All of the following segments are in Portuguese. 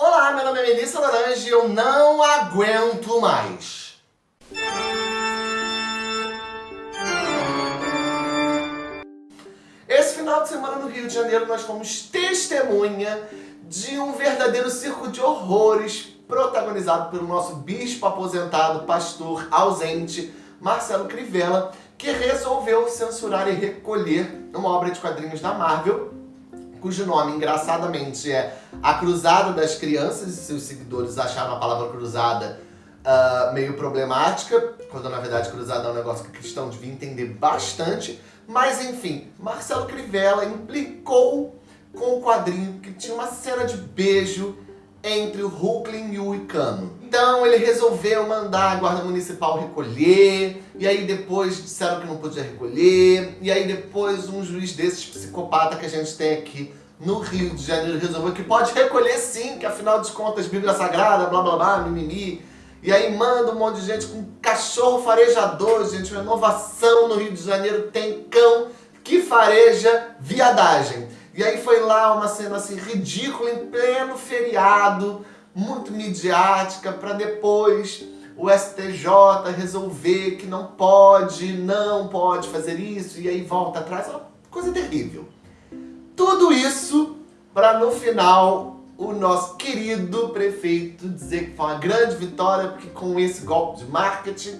Olá, meu nome é Melissa Laranja e eu não aguento mais. Esse final de semana no Rio de Janeiro nós fomos testemunha de um verdadeiro circo de horrores protagonizado pelo nosso bispo aposentado, pastor ausente, Marcelo Crivella, que resolveu censurar e recolher uma obra de quadrinhos da Marvel, cujo nome, engraçadamente, é A Cruzada das Crianças, e seus seguidores acharam a palavra cruzada uh, meio problemática, quando na verdade cruzada é um negócio que cristão devia entender bastante, mas enfim, Marcelo Crivella implicou com o quadrinho que tinha uma cena de beijo entre o Hulkling e o Icano. Então ele resolveu mandar a guarda municipal recolher, e aí depois disseram que não podia recolher, e aí depois um juiz desses psicopata que a gente tem aqui no Rio de Janeiro resolveu que pode recolher sim, que afinal de contas Bíblia Sagrada, blá blá blá, mimimi. E aí manda um monte de gente com cachorro farejador, gente, uma inovação no Rio de Janeiro, tem cão que fareja viadagem. E aí foi lá uma cena assim ridícula em pleno feriado, muito midiática, para depois o STJ resolver que não pode, não pode fazer isso, e aí volta atrás, é uma coisa terrível. Tudo isso para no final o nosso querido prefeito dizer que foi uma grande vitória, porque com esse golpe de marketing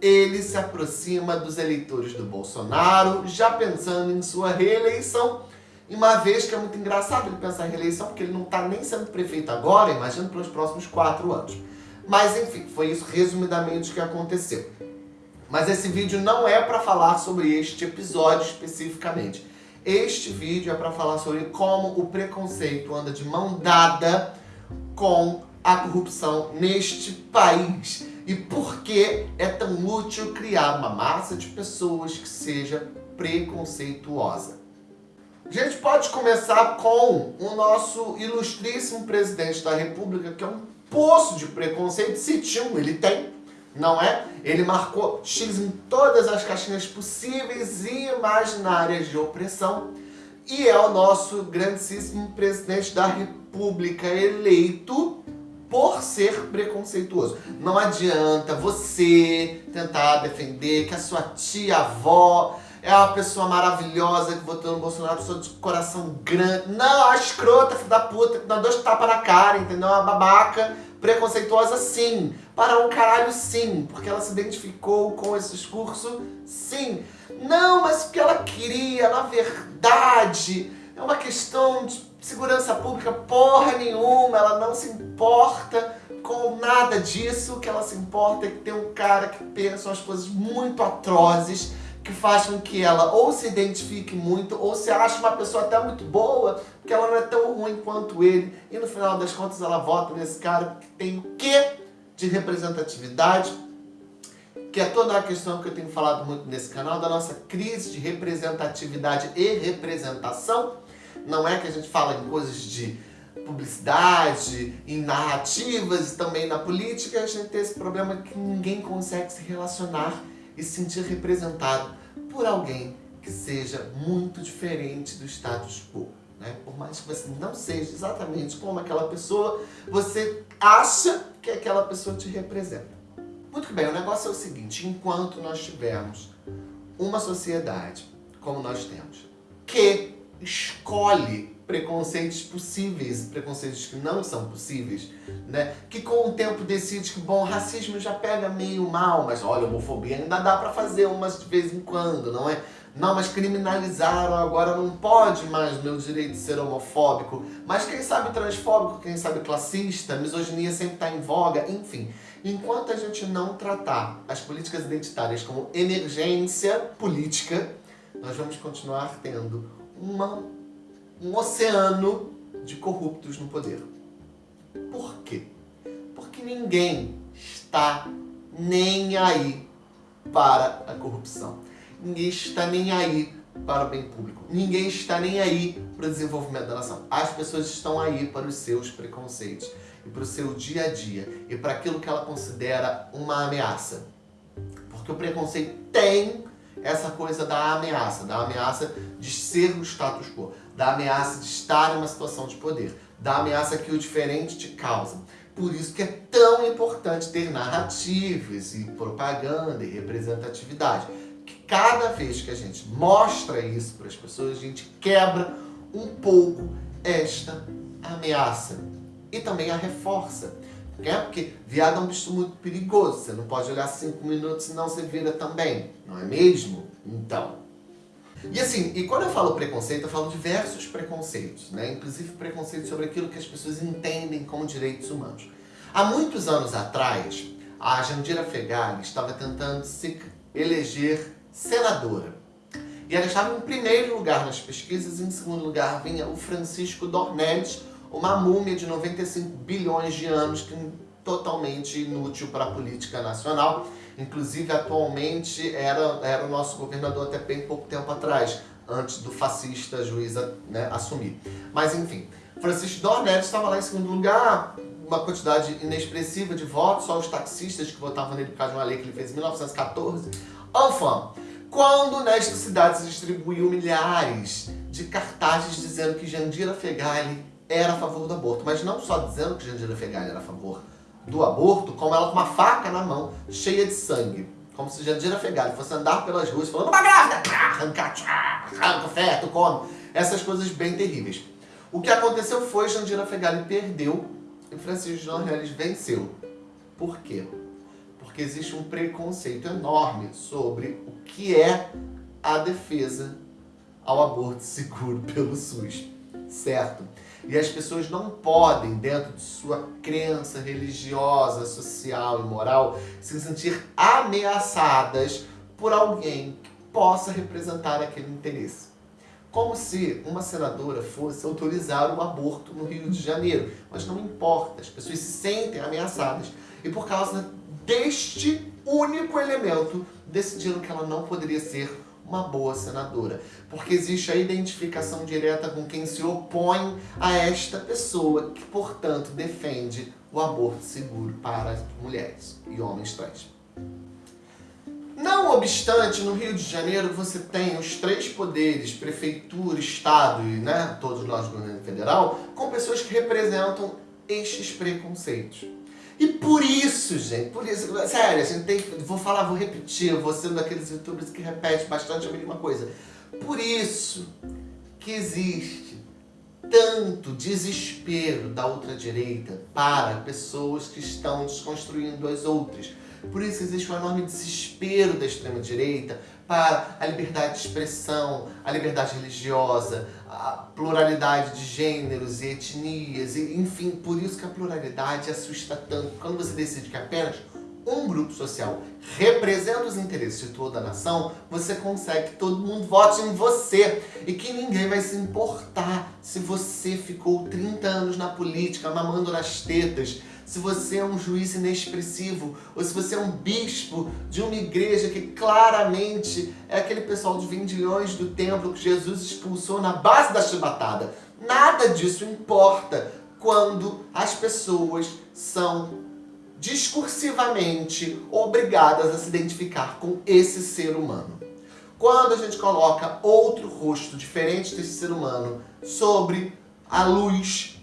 ele se aproxima dos eleitores do Bolsonaro, já pensando em sua reeleição, e uma vez que é muito engraçado ele pensar em reeleição, porque ele não está nem sendo prefeito agora, imagino pelos próximos quatro anos. Mas enfim, foi isso resumidamente que aconteceu. Mas esse vídeo não é para falar sobre este episódio especificamente. Este vídeo é para falar sobre como o preconceito anda de mão dada com a corrupção neste país. E por que é tão útil criar uma massa de pessoas que seja preconceituosa. A gente pode começar com o nosso ilustríssimo presidente da república, que é um poço de preconceito, se tinha ele tem, não é? Ele marcou X em todas as caixinhas possíveis e imaginárias de opressão, e é o nosso grandíssimo presidente da república eleito por ser preconceituoso. Não adianta você tentar defender que a sua tia-avó é uma pessoa maravilhosa que votou no Bolsonaro, pessoa de coração grande. Não, a escrota, filho da puta, que dá dois tapas na cara, entendeu? Uma babaca preconceituosa, sim. Para um caralho, sim. Porque ela se identificou com esse discurso, sim. Não, mas porque ela queria, na verdade, é uma questão de segurança pública porra nenhuma. Ela não se importa com nada disso. O que ela se importa é que tem um cara que pensa umas coisas muito atrozes que faz com que ela ou se identifique muito, ou se ache uma pessoa até muito boa, porque ela não é tão ruim quanto ele, e no final das contas ela vota nesse cara que tem o quê de representatividade, que é toda a questão que eu tenho falado muito nesse canal, da nossa crise de representatividade e representação. Não é que a gente fala em coisas de publicidade, em narrativas e também na política, a gente tem esse problema que ninguém consegue se relacionar e se sentir representado por alguém que seja muito diferente do status quo. Né? Por mais que você não seja exatamente como aquela pessoa, você acha que aquela pessoa te representa. Muito bem, o negócio é o seguinte, enquanto nós tivermos uma sociedade, como nós temos, que escolhe preconceitos possíveis, preconceitos que não são possíveis, né? Que com o tempo decide que, bom, racismo já pega meio mal, mas olha, homofobia ainda dá pra fazer umas de vez em quando, não é? Não, mas criminalizaram, agora não pode mais meu direito de ser homofóbico. Mas quem sabe transfóbico, quem sabe classista, misoginia sempre está em voga, enfim. Enquanto a gente não tratar as políticas identitárias como emergência política, nós vamos continuar tendo uma um oceano de corruptos no poder. Por quê? Porque ninguém está nem aí para a corrupção. Ninguém está nem aí para o bem público. Ninguém está nem aí para o desenvolvimento da nação. As pessoas estão aí para os seus preconceitos e para o seu dia a dia e para aquilo que ela considera uma ameaça. Porque o preconceito tem essa coisa da ameaça, da ameaça de ser o status quo, da ameaça de estar em uma situação de poder. da ameaça que o diferente te causa. Por isso que é tão importante ter narrativas e propaganda e representatividade. Que cada vez que a gente mostra isso para as pessoas, a gente quebra um pouco esta ameaça. E também a reforça. É? Porque viado é um bicho muito perigoso. Você não pode olhar cinco minutos senão você vira também. Não é mesmo? Então. E assim, e quando eu falo preconceito, eu falo diversos preconceitos, né? Inclusive preconceito sobre aquilo que as pessoas entendem como direitos humanos. Há muitos anos atrás, a Jandira Fegali estava tentando se eleger senadora. E ela estava em primeiro lugar nas pesquisas, em segundo lugar vinha o Francisco Dornelles, uma múmia de 95 bilhões de anos, que é totalmente inútil para a política nacional. Inclusive, atualmente, era, era o nosso governador até bem pouco tempo atrás, antes do fascista juíza né, assumir. Mas, enfim, Francisco Dornelles estava lá em segundo lugar, uma quantidade inexpressiva de votos, só os taxistas que votavam nele por causa de uma lei que ele fez em 1914. Enfin, quando nesta cidade se distribuiu milhares de cartazes dizendo que Jandira Fegali era a favor do aborto, mas não só dizendo que Jandira Fegali era a favor do aborto, como ela com uma faca na mão, cheia de sangue. Como se Jandira Fegali fosse andar pelas ruas falando uma grávida, arranca, arranca o feto, come. Essas coisas bem terríveis. O que aconteceu foi Jandira Fegali perdeu e Francisco Dornelles venceu. Por quê? Porque existe um preconceito enorme sobre o que é a defesa ao aborto seguro pelo SUS, certo? E as pessoas não podem, dentro de sua crença religiosa, social e moral, se sentir ameaçadas por alguém que possa representar aquele interesse. Como se uma senadora fosse autorizar o aborto no Rio de Janeiro. Mas não importa, as pessoas se sentem ameaçadas. E por causa deste único elemento, decidiram que ela não poderia ser uma boa senadora. Porque existe a identificação direta com quem se opõe a esta pessoa, que, portanto, defende o aborto seguro para mulheres e homens trans. Não obstante, no Rio de Janeiro você tem os três poderes, prefeitura, estado e né, todos nós do governo federal, com pessoas que representam estes preconceitos. E por isso, gente, por isso, sério, a gente tem vou falar, vou repetir, eu vou ser um daqueles youtubers que repete bastante a mesma coisa. Por isso que existe tanto desespero da ultradireita para pessoas que estão desconstruindo as outras. Por isso existe um enorme desespero da extrema-direita para a liberdade de expressão, a liberdade religiosa, a pluralidade de gêneros e etnias, e, enfim, por isso que a pluralidade assusta tanto. Quando você decide que apenas um grupo social representa os interesses de toda a nação, você consegue que todo mundo vote em você e que ninguém vai se importar se você ficou 30 anos na política, mamando nas tetas, se você é um juiz inexpressivo, ou se você é um bispo de uma igreja que claramente é aquele pessoal de vendilhões do templo que Jesus expulsou na base da chibatada. Nada disso importa quando as pessoas são discursivamente obrigadas a se identificar com esse ser humano. Quando a gente coloca outro rosto diferente desse ser humano sobre a luz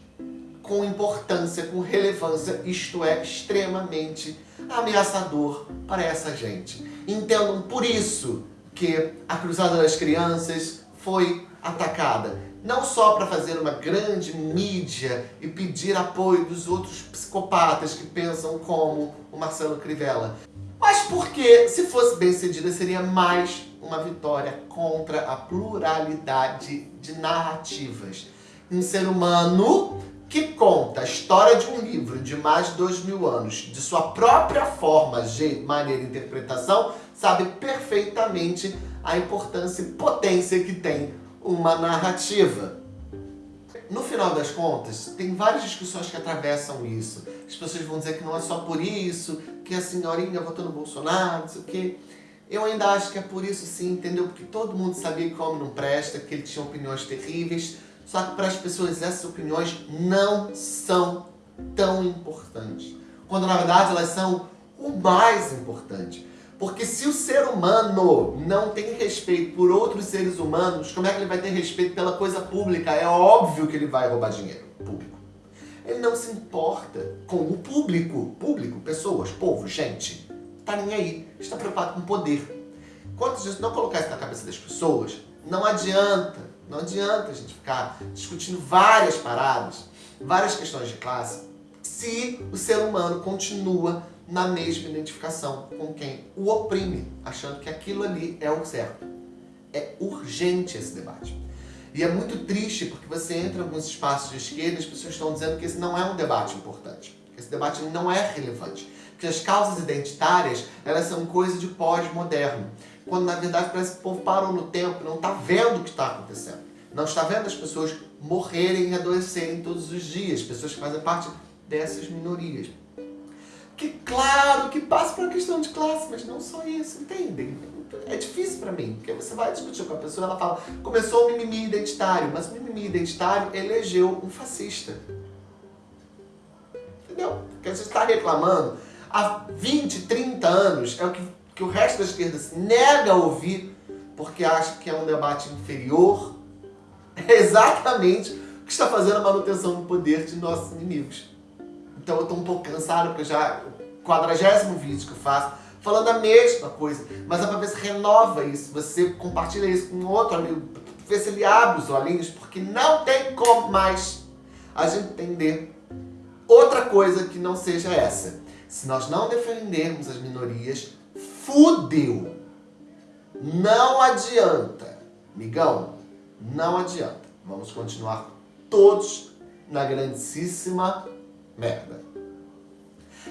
com importância, com relevância, isto é, extremamente ameaçador para essa gente. Entendam por isso que a Cruzada das Crianças foi atacada. Não só para fazer uma grande mídia e pedir apoio dos outros psicopatas que pensam como o Marcelo Crivella, mas porque, se fosse bem cedida, seria mais uma vitória contra a pluralidade de narrativas. Um ser humano que conta a história de um livro de mais de dois mil anos, de sua própria forma, jeito, maneira e interpretação, sabe perfeitamente a importância e potência que tem uma narrativa. No final das contas, tem várias discussões que atravessam isso. As pessoas vão dizer que não é só por isso, que a senhorinha votou no Bolsonaro, não sei o quê. Eu ainda acho que é por isso sim, entendeu? Porque todo mundo sabia que o homem não presta, que ele tinha opiniões terríveis, só que para as pessoas essas opiniões não são tão importantes. Quando na verdade elas são o mais importante. Porque se o ser humano não tem respeito por outros seres humanos, como é que ele vai ter respeito pela coisa pública? É óbvio que ele vai roubar dinheiro público. Ele não se importa com o público. Público, pessoas, povo, gente. Tá nem aí. Está preocupado com poder. Quanto a gente não colocar isso na cabeça das pessoas, não adianta. Não adianta a gente ficar discutindo várias paradas, várias questões de classe, se o ser humano continua na mesma identificação com quem o oprime, achando que aquilo ali é o certo. É urgente esse debate. E é muito triste porque você entra em alguns espaços de esquerda e as pessoas estão dizendo que esse não é um debate importante, que esse debate não é relevante, que as causas identitárias elas são coisa de pós-moderno, quando na verdade parece que o povo parou no tempo, não está vendo o que está acontecendo, não está vendo as pessoas morrerem e adoecerem todos os dias, pessoas que fazem parte dessas minorias. Que claro que passa por uma questão de classe, mas não só isso, entendem? É difícil pra mim, porque você vai discutir com a pessoa, ela fala, começou o mimimi identitário, mas o mimimi identitário elegeu um fascista. Entendeu? Porque a gente está reclamando há 20, 30 anos, é o que, que o resto da esquerda se nega a ouvir, porque acha que é um debate inferior. É exatamente o que está fazendo a manutenção do poder de nossos inimigos. Então eu estou um pouco cansado, porque já o quadragésimo vídeo que eu faço falando a mesma coisa, mas é para ver se renova isso, você compartilha isso com outro amigo, ver se ele abre os olhinhos, porque não tem como mais a gente entender outra coisa que não seja essa. Se nós não defendermos as minorias, fudeu. Não adianta, migão, não adianta. Vamos continuar todos na grandíssima merda.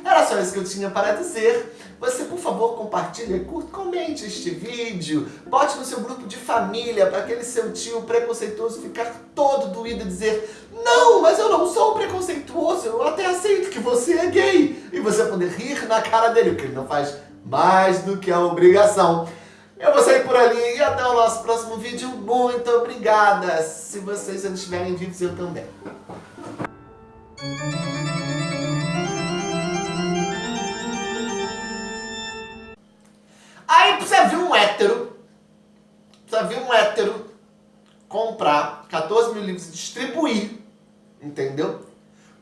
Era só isso que eu tinha para dizer. Você, por favor, compartilhe, curta, comente este vídeo. Bote no seu grupo de família para aquele seu tio preconceituoso ficar todo doído e dizer Não, mas eu não sou preconceituoso, eu até aceito que você é gay. E você poder rir na cara dele, porque ele não faz mais do que a obrigação. Eu vou sair por ali e até o nosso próximo vídeo. Muito obrigada. Se vocês ainda estiverem vivos, eu também. Aí precisa vir um hétero, precisa vir um hétero comprar 14 mil livros e distribuir, entendeu?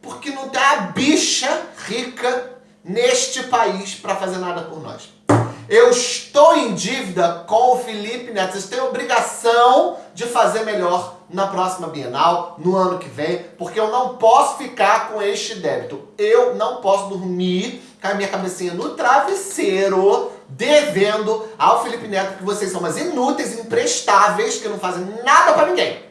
Porque não tem a bicha rica neste país para fazer nada por nós. Eu estou em dívida com o Felipe Neto. Vocês têm obrigação de fazer melhor na próxima Bienal, no ano que vem, porque eu não posso ficar com este débito. Eu não posso dormir com a minha cabecinha no travesseiro, devendo ao Felipe Neto que vocês são umas inúteis, imprestáveis, que não fazem nada pra ninguém.